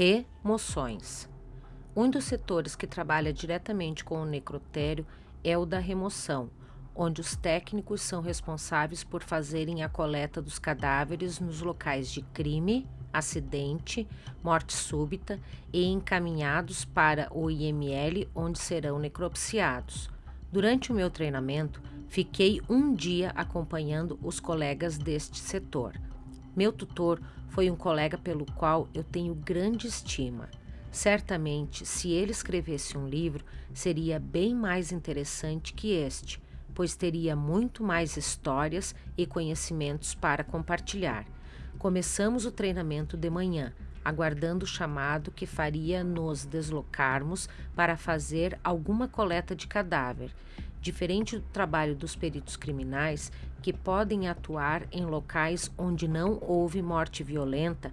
Remoções. Um dos setores que trabalha diretamente com o necrotério é o da remoção, onde os técnicos são responsáveis por fazerem a coleta dos cadáveres nos locais de crime, acidente, morte súbita e encaminhados para o IML, onde serão necropsiados. Durante o meu treinamento, fiquei um dia acompanhando os colegas deste setor. Meu tutor foi um colega pelo qual eu tenho grande estima. Certamente, se ele escrevesse um livro, seria bem mais interessante que este, pois teria muito mais histórias e conhecimentos para compartilhar. Começamos o treinamento de manhã, aguardando o chamado que faria nos deslocarmos para fazer alguma coleta de cadáver. Diferente do trabalho dos peritos criminais, que podem atuar em locais onde não houve morte violenta,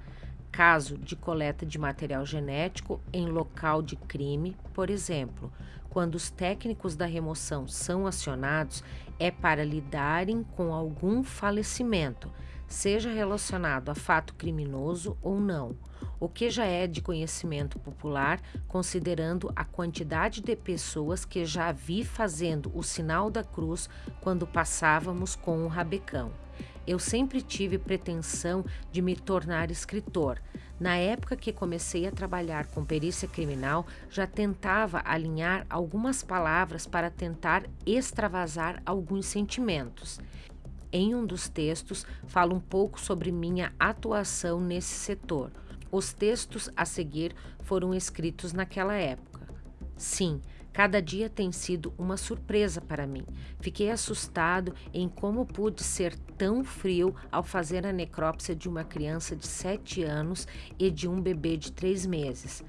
caso de coleta de material genético em local de crime, por exemplo, quando os técnicos da remoção são acionados, é para lidarem com algum falecimento, seja relacionado a fato criminoso ou não, o que já é de conhecimento popular, considerando a quantidade de pessoas que já vi fazendo o sinal da cruz quando passávamos com o rabecão. Eu sempre tive pretensão de me tornar escritor. Na época que comecei a trabalhar com perícia criminal, já tentava alinhar algumas palavras para tentar extravasar alguns sentimentos. Em um dos textos, falo um pouco sobre minha atuação nesse setor. Os textos a seguir foram escritos naquela época. Sim, Cada dia tem sido uma surpresa para mim. Fiquei assustado em como pude ser tão frio ao fazer a necrópsia de uma criança de 7 anos e de um bebê de 3 meses.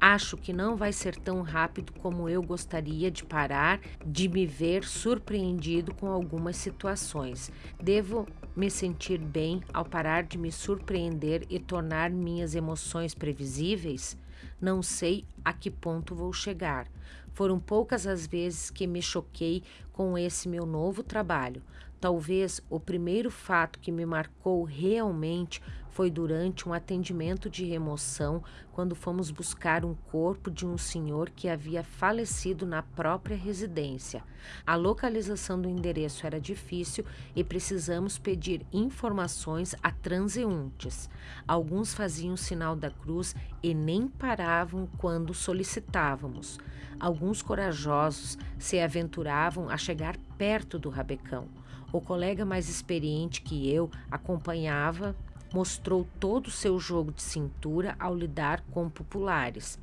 Acho que não vai ser tão rápido como eu gostaria de parar de me ver surpreendido com algumas situações. Devo me sentir bem ao parar de me surpreender e tornar minhas emoções previsíveis? Não sei a que ponto vou chegar. Foram poucas as vezes que me choquei com esse meu novo trabalho. Talvez o primeiro fato que me marcou realmente foi durante um atendimento de remoção, quando fomos buscar um corpo de um senhor que havia falecido na própria residência. A localização do endereço era difícil e precisamos pedir informações a transeuntes. Alguns faziam sinal da cruz e nem paravam quando solicitávamos. Alguns corajosos se aventuravam a chegar perto do rabecão. O colega mais experiente que eu acompanhava mostrou todo o seu jogo de cintura ao lidar com populares.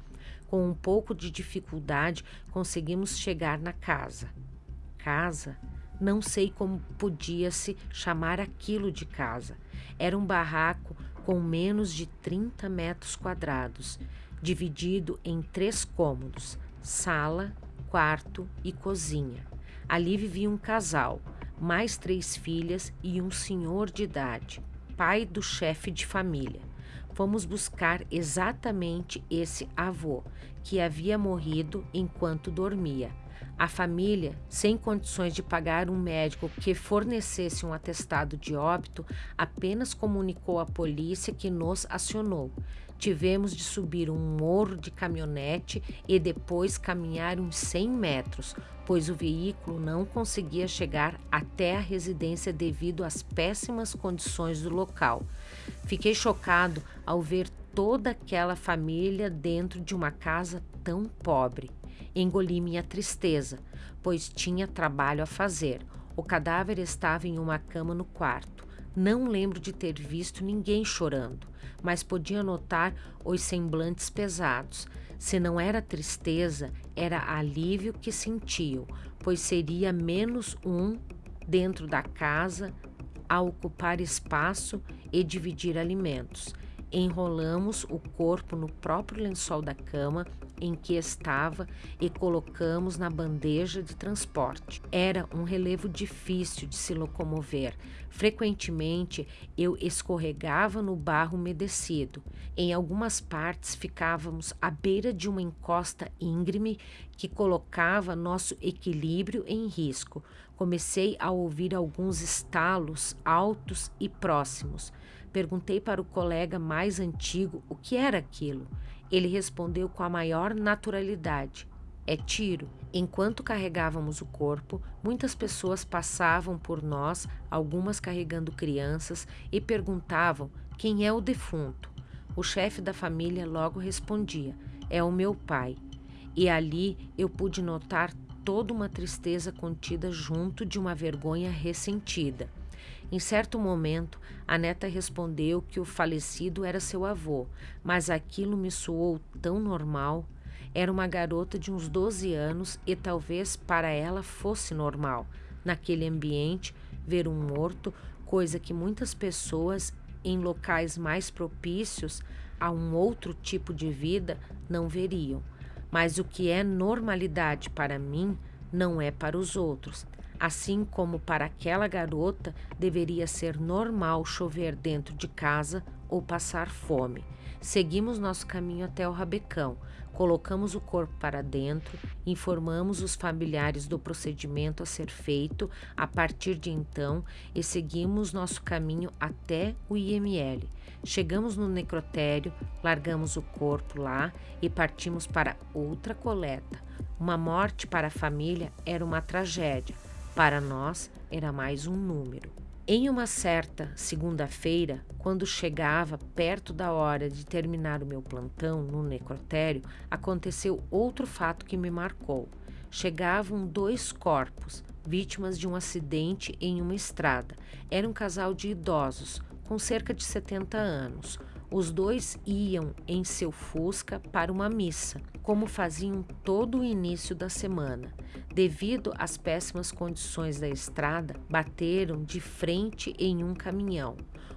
Com um pouco de dificuldade, conseguimos chegar na casa. Casa? Não sei como podia-se chamar aquilo de casa. Era um barraco com menos de 30 metros quadrados, dividido em três cômodos: sala, quarto e cozinha. Ali vivia um casal, mais três filhas e um senhor de idade, pai do chefe de família. Fomos buscar exatamente esse avô, que havia morrido enquanto dormia. A família, sem condições de pagar um médico que fornecesse um atestado de óbito, apenas comunicou à polícia que nos acionou. Tivemos de subir um morro de caminhonete e depois caminhar uns 100 metros, pois o veículo não conseguia chegar até a residência devido às péssimas condições do local. Fiquei chocado ao ver toda aquela família dentro de uma casa tão pobre. Engoli minha tristeza, pois tinha trabalho a fazer. O cadáver estava em uma cama no quarto. Não lembro de ter visto ninguém chorando, mas podia notar os semblantes pesados. Se não era tristeza, era alívio que sentiam, pois seria menos um dentro da casa a ocupar espaço e dividir alimentos. Enrolamos o corpo no próprio lençol da cama em que estava e colocamos na bandeja de transporte. Era um relevo difícil de se locomover. Frequentemente eu escorregava no barro umedecido. Em algumas partes ficávamos à beira de uma encosta íngreme que colocava nosso equilíbrio em risco. Comecei a ouvir alguns estalos altos e próximos. Perguntei para o colega mais antigo o que era aquilo. Ele respondeu com a maior naturalidade: É tiro. Enquanto carregávamos o corpo, muitas pessoas passavam por nós, algumas carregando crianças, e perguntavam quem é o defunto. O chefe da família logo respondia: É o meu pai. E ali eu pude notar toda uma tristeza contida junto de uma vergonha ressentida. Em certo momento, a neta respondeu que o falecido era seu avô, mas aquilo me soou tão normal. Era uma garota de uns 12 anos e talvez para ela fosse normal, naquele ambiente, ver um morto, coisa que muitas pessoas em locais mais propícios a um outro tipo de vida não veriam. Mas o que é normalidade para mim não é para os outros. Assim como para aquela garota deveria ser normal chover dentro de casa ou passar fome. Seguimos nosso caminho até o rabecão, colocamos o corpo para dentro, informamos os familiares do procedimento a ser feito a partir de então e seguimos nosso caminho até o IML. Chegamos no necrotério, largamos o corpo lá e partimos para outra coleta. Uma morte para a família era uma tragédia para nós, era mais um número. Em uma certa segunda-feira, quando chegava perto da hora de terminar o meu plantão no necrotério, aconteceu outro fato que me marcou. Chegavam dois corpos, vítimas de um acidente em uma estrada. Era um casal de idosos, com cerca de 70 anos. Os dois iam em seu Fusca para uma missa, como faziam todo o início da semana. Devido às péssimas condições da estrada, bateram de frente em um caminhão.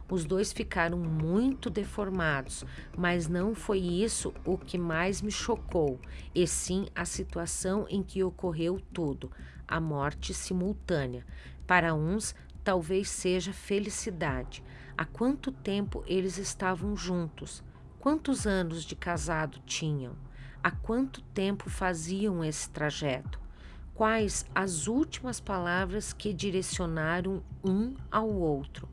Os dois ficaram muito deformados, mas não foi isso o que mais me chocou, e sim a situação em que ocorreu tudo a morte simultânea. Para uns, talvez seja felicidade Há quanto tempo eles estavam juntos? Quantos anos de casado tinham? Há quanto tempo faziam esse trajeto? Quais as últimas palavras que direcionaram um ao outro?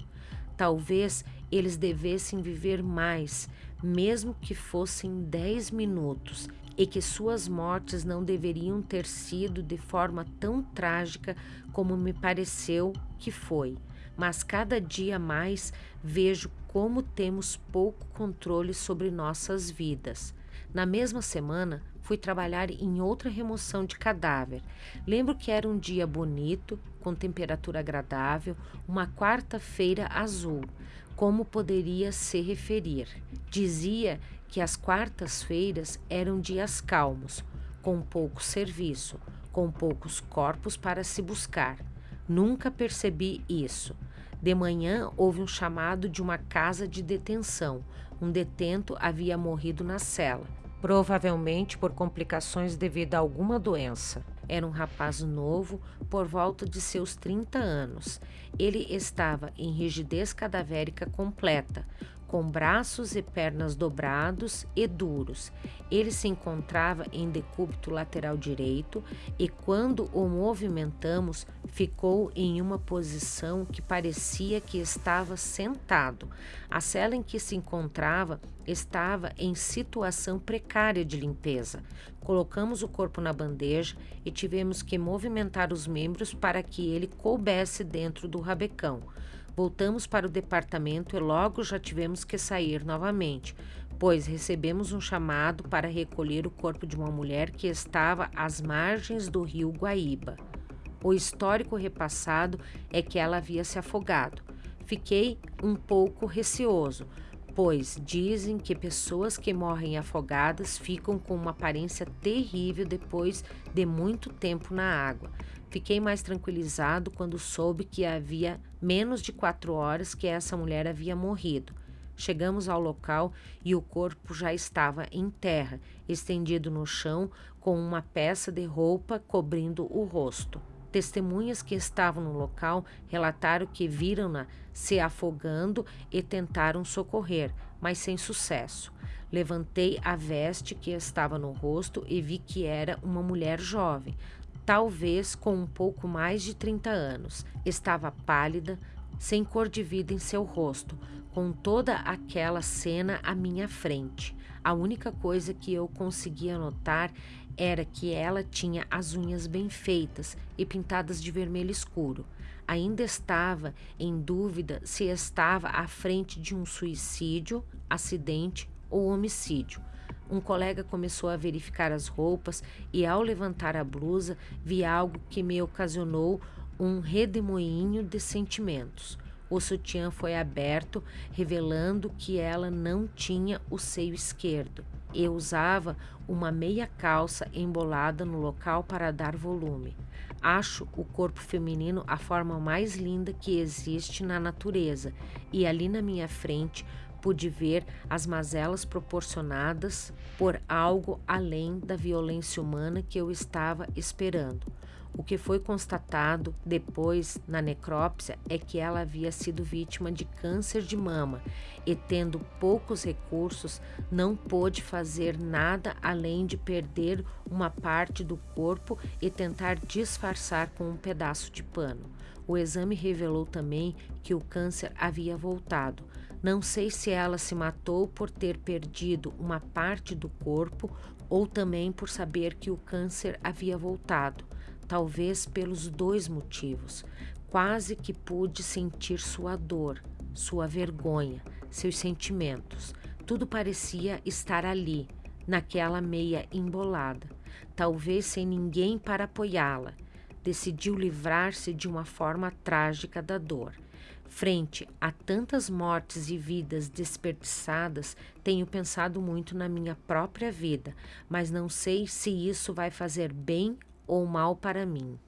Talvez eles devessem viver mais, mesmo que fossem dez minutos, e que suas mortes não deveriam ter sido de forma tão trágica como me pareceu que foi mas cada dia mais vejo como temos pouco controle sobre nossas vidas. Na mesma semana, fui trabalhar em outra remoção de cadáver. Lembro que era um dia bonito, com temperatura agradável, uma quarta-feira azul. Como poderia se referir? Dizia que as quartas-feiras eram dias calmos, com pouco serviço, com poucos corpos para se buscar. Nunca percebi isso. De manhã houve um chamado de uma casa de detenção. Um detento havia morrido na cela, provavelmente por complicações devido a alguma doença. Era um rapaz novo, por volta de seus 30 anos. Ele estava em rigidez cadavérica completa, com braços e pernas dobrados e duros. Ele se encontrava em decúbito lateral direito e, quando o movimentamos, ficou em uma posição que parecia que estava sentado. A cela em que se encontrava estava em situação precária de limpeza. Colocamos o corpo na bandeja e tivemos que movimentar os membros para que ele coubesse dentro do rabecão. Voltamos para o departamento e logo já tivemos que sair novamente, pois recebemos um chamado para recolher o corpo de uma mulher que estava às margens do rio Guaíba. O histórico repassado é que ela havia se afogado. Fiquei um pouco receoso, pois dizem que pessoas que morrem afogadas ficam com uma aparência terrível depois de muito tempo na água. Fiquei mais tranquilizado quando soube que havia menos de quatro horas que essa mulher havia morrido. Chegamos ao local e o corpo já estava em terra, estendido no chão, com uma peça de roupa cobrindo o rosto. Testemunhas que estavam no local relataram que viram-na se afogando e tentaram socorrer, mas sem sucesso. Levantei a veste que estava no rosto e vi que era uma mulher jovem, talvez com um pouco mais de 30 anos. Estava pálida, sem cor de vida em seu rosto, com toda aquela cena à minha frente. A única coisa que eu conseguia notar era que ela tinha as unhas bem feitas e pintadas de vermelho escuro. Ainda estava em dúvida se estava à frente de um suicídio, acidente ou homicídio. Um colega começou a verificar as roupas e, ao levantar a blusa, vi algo que me ocasionou um redemoinho de sentimentos. O sutiã foi aberto, revelando que ela não tinha o seio esquerdo e usava uma meia calça embolada no local para dar volume. Acho o corpo feminino a forma mais linda que existe na natureza, e ali na minha frente pude ver as mazelas proporcionadas por algo além da violência humana que eu estava esperando. O que foi constatado depois na necrópsia é que ela havia sido vítima de câncer de mama e, tendo poucos recursos, não pôde fazer nada além de perder uma parte do corpo e tentar disfarçar com um pedaço de pano. O exame revelou também que o câncer havia voltado. Não sei se ela se matou por ter perdido uma parte do corpo ou também por saber que o câncer havia voltado talvez pelos dois motivos. Quase que pude sentir sua dor, sua vergonha, seus sentimentos. Tudo parecia estar ali, naquela meia embolada, talvez sem ninguém para apoiá-la. Decidiu livrar-se de uma forma trágica da dor. Frente a tantas mortes e vidas desperdiçadas, tenho pensado muito na minha própria vida, mas não sei se isso vai fazer bem ou mal para mim.